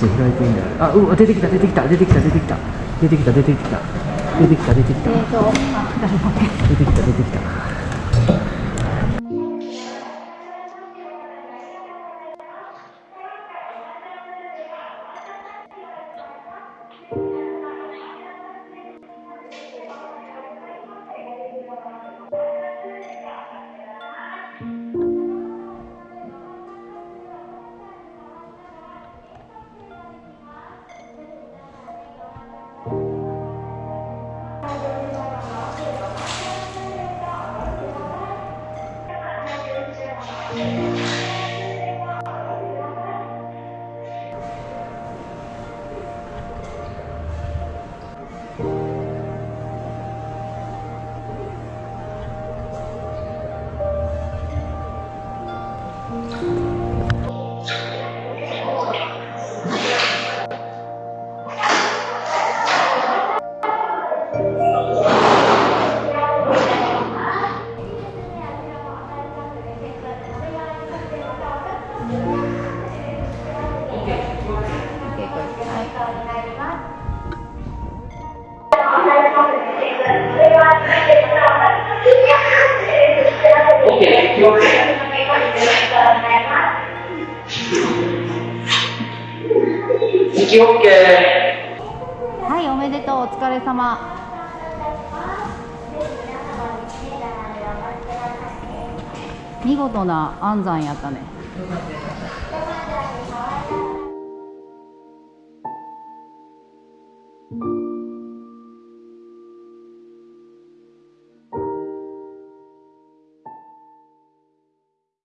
足開いてんだよあうわ出てきた出てきた出てきた出てきた。出てきた出てきた。出てきた出てきた。えーとあ誰だっけ？出てきた出てきた Amém. はいおめでとうお疲れ様。見事な安産やったね。Thank you.